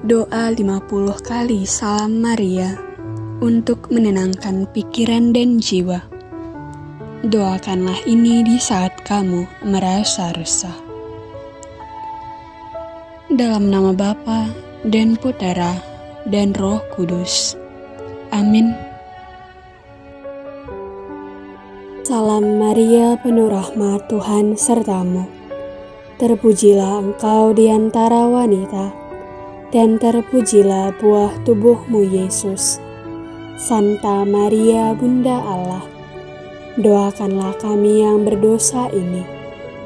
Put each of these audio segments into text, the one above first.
Doa 50 kali Salam Maria untuk menenangkan pikiran dan jiwa. Doakanlah ini di saat kamu merasa resah. Dalam nama Bapa dan Putera dan Roh Kudus. Amin. Salam Maria, penuh rahmat Tuhan sertamu. Terpujilah engkau di antara wanita, dan terpujilah buah tubuhmu Yesus. Santa Maria, Bunda Allah, doakanlah kami yang berdosa ini,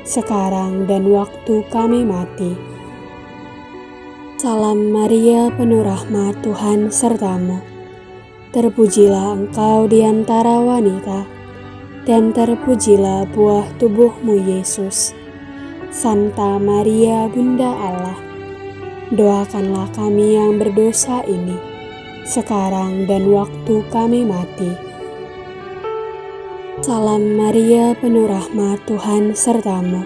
sekarang dan waktu kami mati. Salam Maria, penuh rahmat Tuhan sertamu. Terpujilah engkau di antara wanita, dan terpujilah buah tubuhmu Yesus. Santa Maria, Bunda Allah, doakanlah kami yang berdosa ini, sekarang dan waktu kami mati. Salam Maria, penuh rahmat Tuhan sertamu.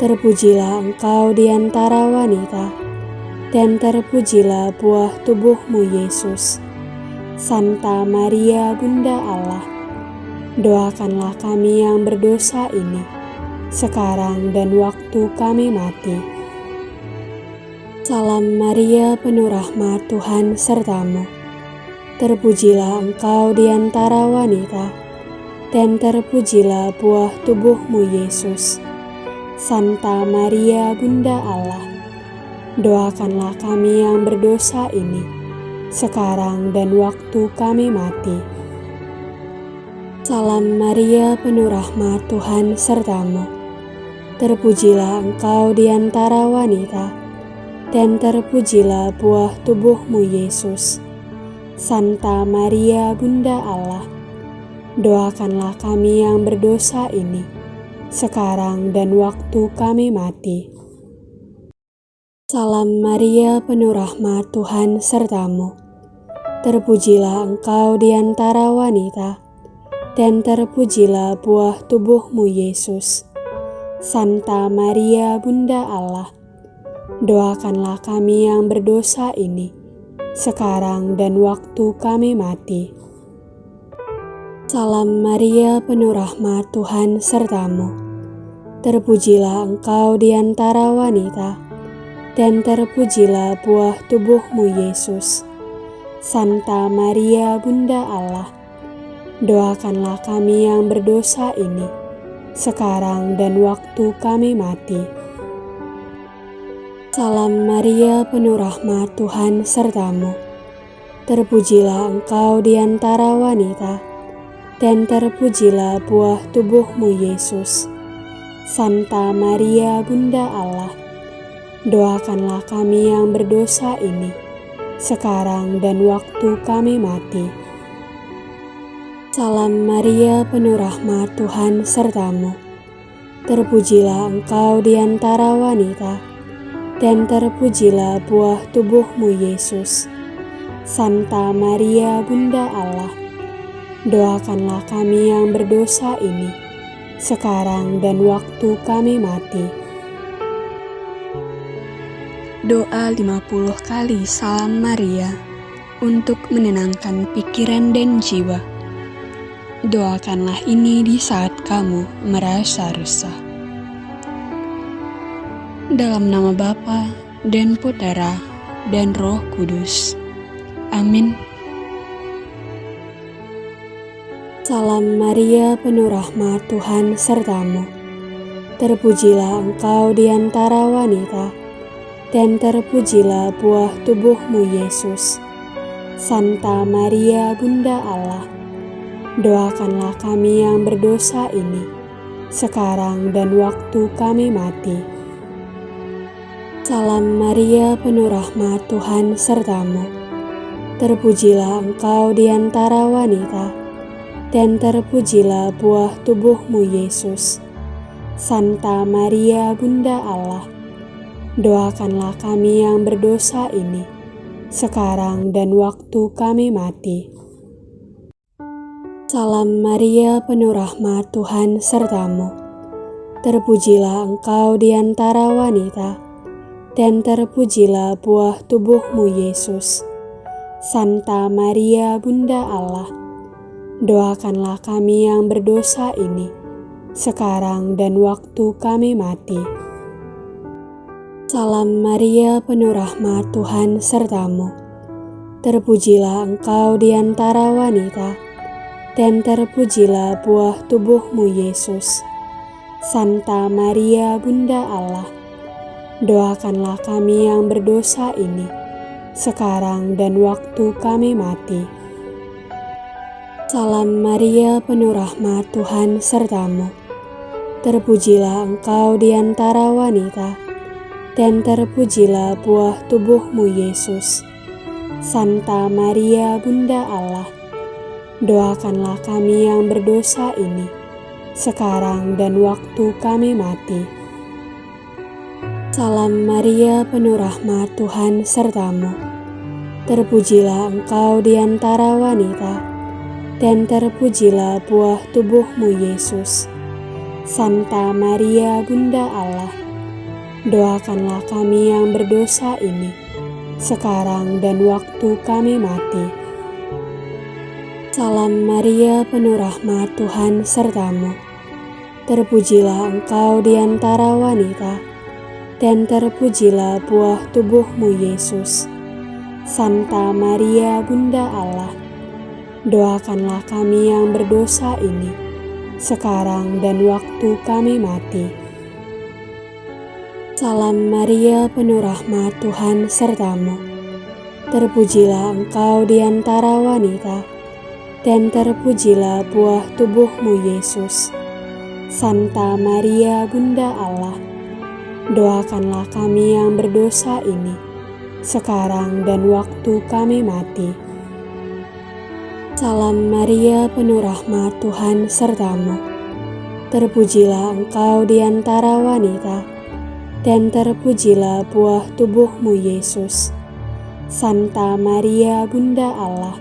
Terpujilah engkau di antara wanita, dan terpujilah buah tubuhmu Yesus. Santa Maria, Bunda Allah, doakanlah kami yang berdosa ini, sekarang dan waktu kami mati. Salam Maria, penuh rahmat Tuhan sertamu. Terpujilah engkau di antara wanita, dan terpujilah buah tubuhmu Yesus. Santa Maria, Bunda Allah, doakanlah kami yang berdosa ini, sekarang dan waktu kami mati. Salam Maria, penuh rahmat Tuhan sertamu. Terpujilah engkau di antara wanita, dan terpujilah buah tubuhmu Yesus. Santa Maria Bunda Allah, doakanlah kami yang berdosa ini, sekarang dan waktu kami mati. Salam Maria penuh rahmat Tuhan sertamu. Terpujilah engkau di antara wanita, dan terpujilah buah tubuhmu Yesus. Santa Maria Bunda Allah, doakanlah kami yang berdosa ini, sekarang dan waktu kami mati. Salam Maria, penuh rahmat Tuhan sertamu. Terpujilah engkau di antara wanita, dan terpujilah buah tubuhmu Yesus. Santa Maria, Bunda Allah, doakanlah kami yang berdosa ini, sekarang dan waktu kami mati. Salam Maria, penuh rahmat Tuhan sertamu. Terpujilah engkau di antara wanita, dan terpujilah buah tubuhmu Yesus. Santa Maria, Bunda Allah, doakanlah kami yang berdosa ini, sekarang dan waktu kami mati. Salam Maria, penuh rahmat Tuhan sertamu. Terpujilah engkau di antara wanita, dan terpujilah buah tubuhmu Yesus. Santa Maria Bunda Allah, doakanlah kami yang berdosa ini, sekarang dan waktu kami mati. Doa 50 kali Salam Maria untuk menenangkan pikiran dan jiwa. Doakanlah ini di saat kamu merasa resah. Dalam nama Bapa dan Putera dan Roh Kudus. Amin. Salam Maria, penuh rahmat Tuhan sertamu. Terpujilah engkau di antara wanita, dan terpujilah buah tubuhmu Yesus. Santa Maria, Bunda Allah, doakanlah kami yang berdosa ini, sekarang dan waktu kami mati. Salam Maria, penuh rahmat Tuhan sertamu. Terpujilah engkau di antara wanita, dan terpujilah buah tubuhmu Yesus. Santa Maria, Bunda Allah, doakanlah kami yang berdosa ini, sekarang dan waktu kami mati. Salam Maria, penuh rahmat Tuhan sertamu. Terpujilah engkau di antara wanita, dan terpujilah buah tubuhmu Yesus. Santa Maria Bunda Allah, doakanlah kami yang berdosa ini, sekarang dan waktu kami mati. Salam Maria penuh rahmat Tuhan sertamu. Terpujilah engkau di antara wanita, dan terpujilah buah tubuhmu Yesus. Santa Maria Bunda Allah, doakanlah kami yang berdosa ini, sekarang dan waktu kami mati. Salam Maria penuh rahmat Tuhan sertamu. Terpujilah engkau di antara wanita, dan terpujilah buah tubuhmu Yesus. Santa Maria Bunda Allah, doakanlah kami yang berdosa ini, sekarang dan waktu kami mati. Salam Maria penuh rahmat Tuhan sertamu. Terpujilah engkau di antara wanita, dan terpujilah buah tubuhmu Yesus. Santa Maria Bunda Allah, doakanlah kami yang berdosa ini, sekarang dan waktu kami mati. Salam Maria penuh rahmat Tuhan sertamu. Terpujilah engkau di antara wanita, dan terpujilah buah tubuhmu Yesus. Santa Maria Bunda Allah, doakanlah kami yang berdosa ini, sekarang dan waktu kami mati. Salam Maria penuh rahmat Tuhan sertamu. Terpujilah engkau di antara wanita, dan terpujilah buah tubuhmu Yesus. Santa Maria Bunda Allah, doakanlah kami yang berdosa ini, sekarang dan waktu kami mati. Salam Maria penuh rahmat Tuhan sertamu. Terpujilah engkau di antara wanita, dan terpujilah buah tubuhmu Yesus. Santa Maria Bunda Allah,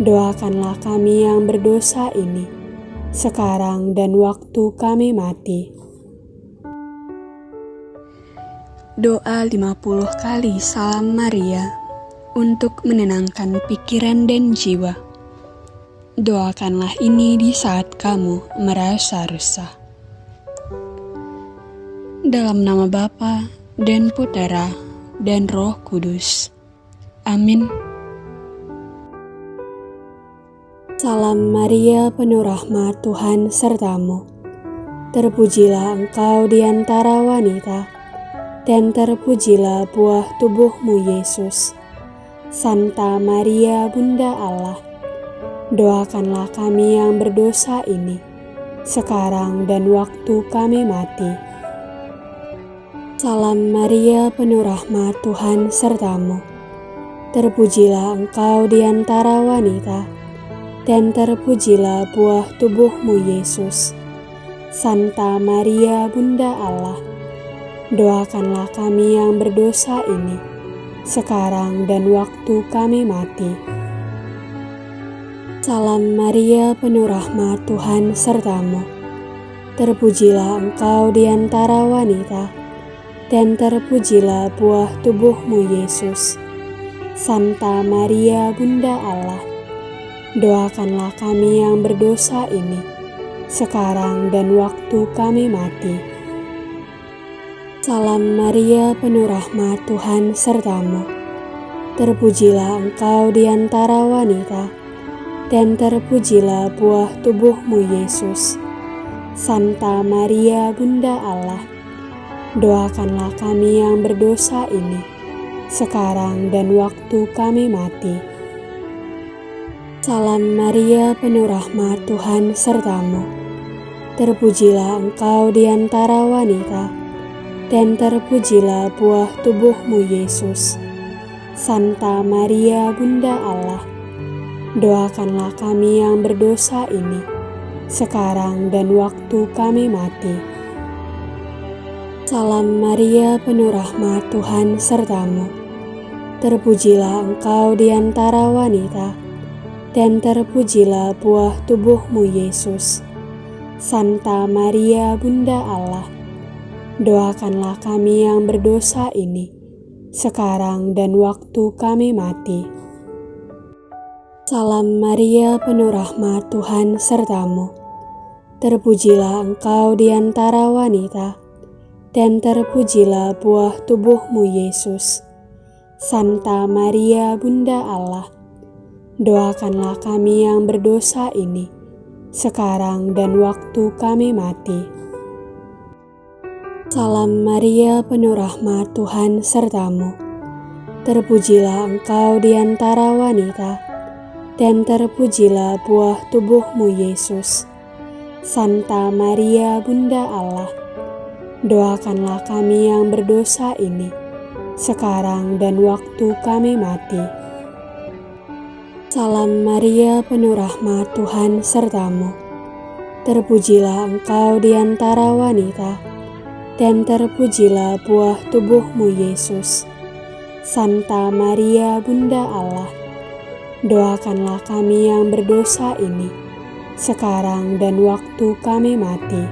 doakanlah kami yang berdosa ini, sekarang dan waktu kami mati. Doa 50 kali salam Maria untuk menenangkan pikiran dan jiwa. Doakanlah ini di saat kamu merasa resah. Dalam nama Bapa dan Putera dan Roh Kudus. Amin. Salam Maria penuh rahmat Tuhan sertamu. Terpujilah engkau di antara wanita dan terpujilah buah tubuhmu Yesus. Santa Maria Bunda Allah, doakanlah kami yang berdosa ini, sekarang dan waktu kami mati. Salam Maria penuh rahmat Tuhan sertamu. Terpujilah engkau di antara wanita, dan terpujilah buah tubuhmu Yesus. Santa Maria Bunda Allah, doakanlah kami yang berdosa ini, sekarang dan waktu kami mati. Salam Maria penuh rahmat Tuhan sertamu. Terpujilah engkau di antara wanita, dan terpujilah buah tubuhmu Yesus. Santa Maria Bunda Allah, doakanlah kami yang berdosa ini, sekarang dan waktu kami mati. Salam Maria penuh rahmat Tuhan sertamu. Terpujilah engkau di antara wanita, dan terpujilah buah tubuhmu Yesus. Santa Maria Bunda Allah, doakanlah kami yang berdosa ini, sekarang dan waktu kami mati. Salam Maria penuh rahmat Tuhan sertamu. Terpujilah engkau di antara wanita, dan terpujilah buah tubuhmu Yesus. Santa Maria Bunda Allah, doakanlah kami yang berdosa ini, sekarang dan waktu kami mati. Salam Maria penuh rahmat Tuhan sertamu. Terpujilah engkau di antara wanita, dan terpujilah buah tubuhmu Yesus. Santa Maria Bunda Allah, doakanlah kami yang berdosa ini, sekarang dan waktu kami mati. Salam Maria, penuh rahmat Tuhan sertamu. Terpujilah engkau di antara wanita, dan terpujilah buah tubuhmu Yesus. Santa Maria, Bunda Allah, doakanlah kami yang berdosa ini, sekarang dan waktu kami mati. Salam Maria, penuh rahmat Tuhan sertamu. Terpujilah engkau di antara wanita, dan terpujilah buah tubuhmu Yesus. Santa Maria, Bunda Allah, doakanlah kami yang berdosa ini, sekarang dan waktu kami mati. Salam Maria, penuh rahmat Tuhan sertamu. Terpujilah engkau di antara wanita, dan terpujilah buah tubuhmu Yesus. Santa Maria Bunda Allah, doakanlah kami yang berdosa ini, sekarang dan waktu kami mati.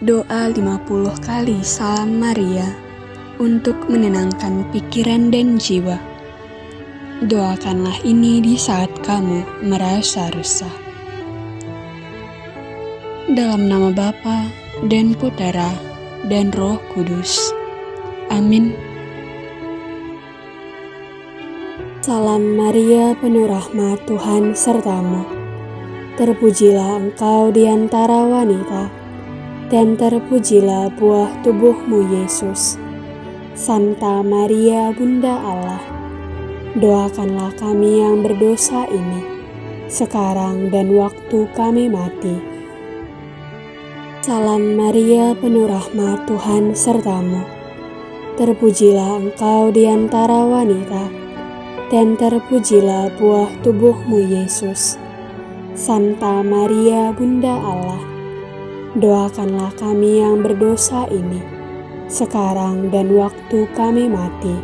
Doa 50 kali Salam Maria untuk menenangkan pikiran dan jiwa. Doakanlah ini di saat kamu merasa resah dalam nama Bapa dan Putera dan Roh Kudus. Amin. Salam Maria, penuh rahmat Tuhan sertamu. Terpujilah engkau di antara wanita, dan terpujilah buah tubuhmu Yesus. Santa Maria, Bunda Allah, doakanlah kami yang berdosa ini, sekarang dan waktu kami mati. Salam Maria, penuh rahmat Tuhan sertamu. Terpujilah engkau di antara wanita, dan terpujilah buah tubuhmu Yesus. Santa Maria, Bunda Allah, doakanlah kami yang berdosa ini, sekarang dan waktu kami mati.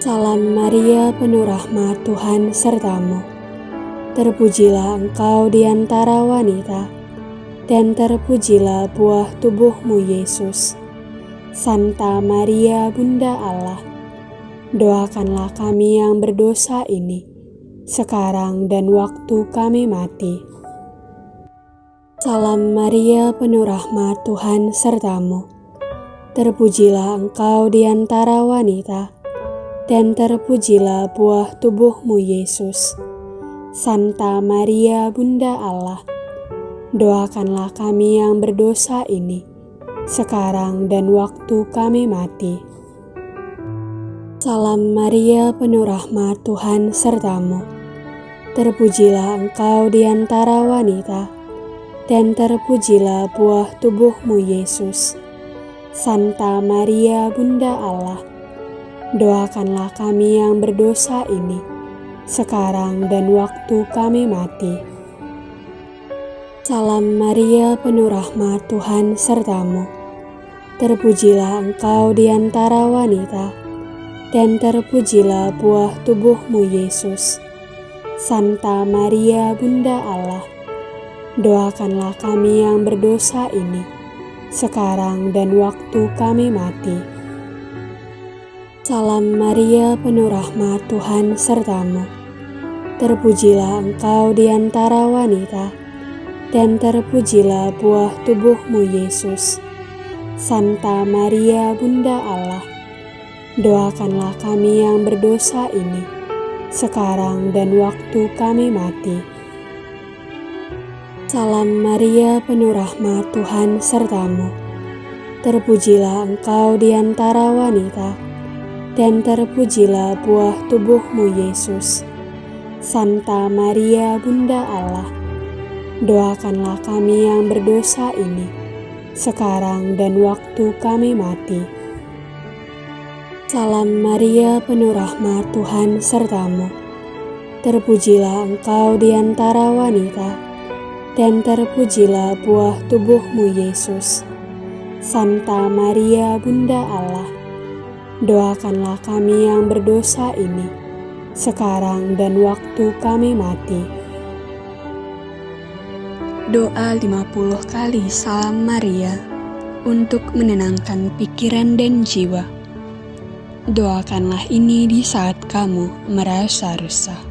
Salam Maria, penuh rahmat Tuhan sertamu. Terpujilah engkau di antara wanita, dan terpujilah buah tubuhmu Yesus. Santa Maria Bunda Allah, doakanlah kami yang berdosa ini, sekarang dan waktu kami mati. Salam Maria penuh rahmat Tuhan sertamu. Terpujilah engkau di antara wanita, dan terpujilah buah tubuhmu Yesus. Santa Maria Bunda Allah, doakanlah kami yang berdosa ini, sekarang dan waktu kami mati. Salam Maria, penuh rahmat Tuhan sertamu. Terpujilah engkau di antara wanita, dan terpujilah buah tubuhmu Yesus. Santa Maria, Bunda Allah, doakanlah kami yang berdosa ini, sekarang dan waktu kami mati. Salam Maria, penuh rahmat Tuhan sertamu. Terpujilah engkau di antara wanita, dan terpujilah buah tubuhmu Yesus. Santa Maria, Bunda Allah, doakanlah kami yang berdosa ini, sekarang dan waktu kami mati. Salam Maria, penuh rahmat Tuhan sertamu. Terpujilah engkau di antara wanita, dan terpujilah buah tubuhmu Yesus. Santa Maria Bunda Allah, doakanlah kami yang berdosa ini, sekarang dan waktu kami mati. Salam Maria penuh rahmat Tuhan sertamu. Terpujilah engkau di antara wanita, dan terpujilah buah tubuhmu Yesus. Santa Maria Bunda Allah, doakanlah kami yang berdosa ini, sekarang dan waktu kami mati. Salam Maria, penuh rahmat Tuhan sertamu. Terpujilah engkau di antara wanita, dan terpujilah buah tubuhmu Yesus. Santa Maria, Bunda Allah, doakanlah kami yang berdosa ini, sekarang dan waktu kami mati. Doa 50 kali Salam Maria untuk menenangkan pikiran dan jiwa. Doakanlah ini di saat kamu merasa resah.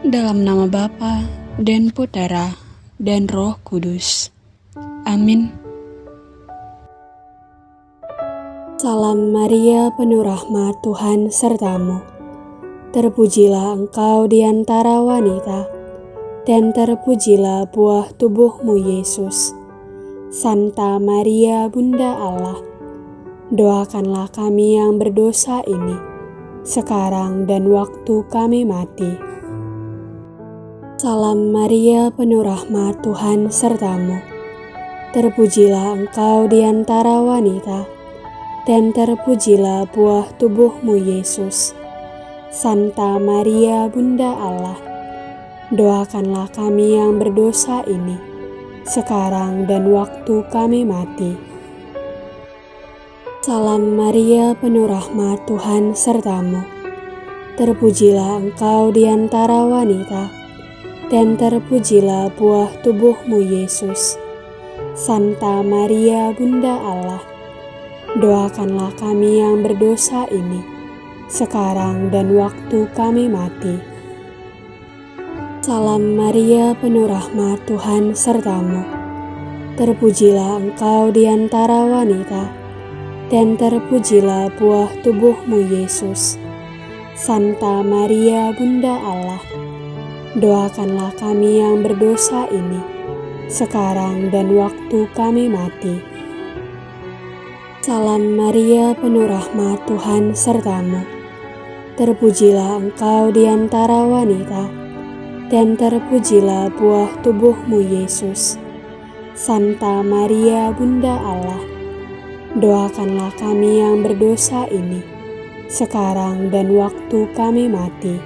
Dalam nama Bapa dan Putera dan Roh Kudus. Amin. Salam Maria, penuh rahmat Tuhan sertamu. Terpujilah engkau di antara wanita, dan terpujilah buah tubuhmu Yesus. Santa Maria, Bunda Allah, doakanlah kami yang berdosa ini, sekarang dan waktu kami mati. Salam Maria, penuh rahmat Tuhan sertamu. Terpujilah engkau di antara wanita, dan terpujilah buah tubuhmu Yesus. Santa Maria Bunda Allah, doakanlah kami yang berdosa ini, sekarang dan waktu kami mati. Salam Maria penuh rahmat Tuhan sertamu. Terpujilah engkau di antara wanita, dan terpujilah buah tubuhmu Yesus. Santa Maria Bunda Allah, doakanlah kami yang berdosa ini, sekarang dan waktu kami mati. Salam Maria, penuh rahmat Tuhan sertamu. Terpujilah engkau di antara wanita, dan terpujilah buah tubuhmu Yesus. Santa Maria, Bunda Allah, doakanlah kami yang berdosa ini, sekarang dan waktu kami mati. Salam Maria, penuh rahmat Tuhan sertamu Terpujilah engkau di antara wanita, dan terpujilah buah tubuhmu Yesus. Santa Maria Bunda Allah, doakanlah kami yang berdosa ini, sekarang dan waktu kami mati.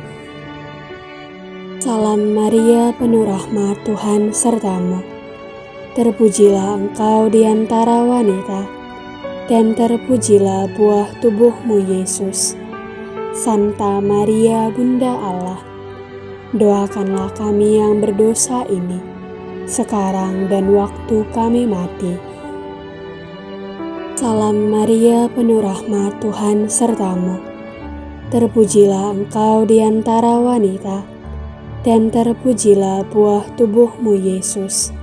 Salam Maria penuh rahmat Tuhan sertamu. Terpujilah engkau di antara wanita, dan terpujilah buah tubuhmu Yesus. Santa Maria Bunda Allah, doakanlah kami yang berdosa ini, sekarang dan waktu kami mati. Salam Maria penuh rahmat Tuhan sertamu. Terpujilah engkau di antara wanita, dan terpujilah buah tubuhmu Yesus.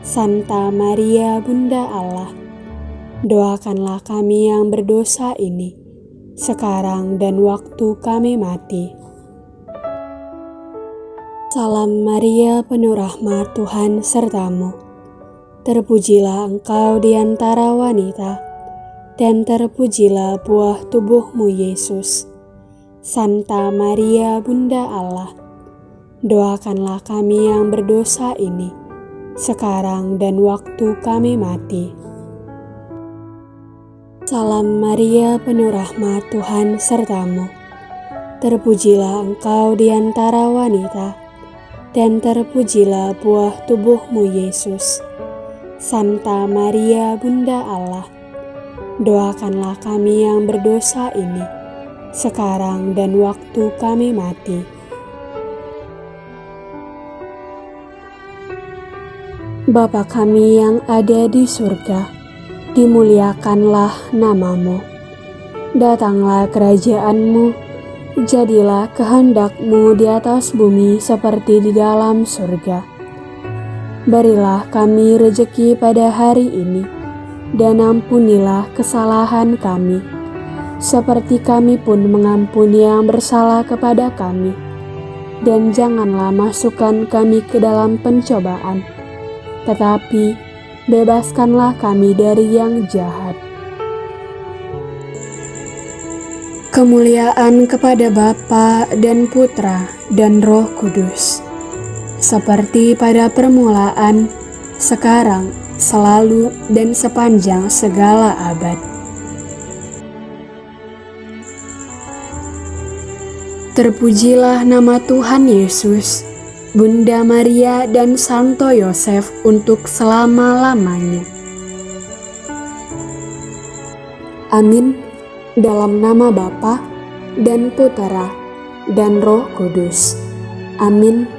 Santa Maria Bunda Allah, doakanlah kami yang berdosa ini, sekarang dan waktu kami mati. Salam Maria, penuh rahmat Tuhan sertamu. Terpujilah engkau di antara wanita, dan terpujilah buah tubuhmu Yesus. Santa Maria, Bunda Allah, doakanlah kami yang berdosa ini, sekarang dan waktu kami mati. Salam Maria, penuh rahmat Tuhan sertamu. Terpujilah engkau di antara wanita, dan terpujilah buah tubuhmu Yesus. Santa Maria, Bunda Allah, doakanlah kami yang berdosa ini, sekarang dan waktu kami mati. Bapa kami yang ada di surga, dimuliakanlah namamu. Datanglah kerajaanmu, jadilah kehendakmu di atas bumi seperti di dalam surga. Berilah kami rejeki pada hari ini, dan ampunilah kesalahan kami, seperti kami pun mengampuni yang bersalah kepada kami. Dan janganlah masukkan kami ke dalam pencobaan, tetapi bebaskanlah kami dari yang jahat. Kemuliaan kepada Bapa dan Putra dan Roh Kudus, seperti pada permulaan, sekarang, selalu, dan sepanjang segala abad. Terpujilah nama Tuhan Yesus Bunda Maria dan Santo Yosef untuk selama-lamanya. Amin. Dalam nama Bapa dan Putera dan Roh Kudus. Amin.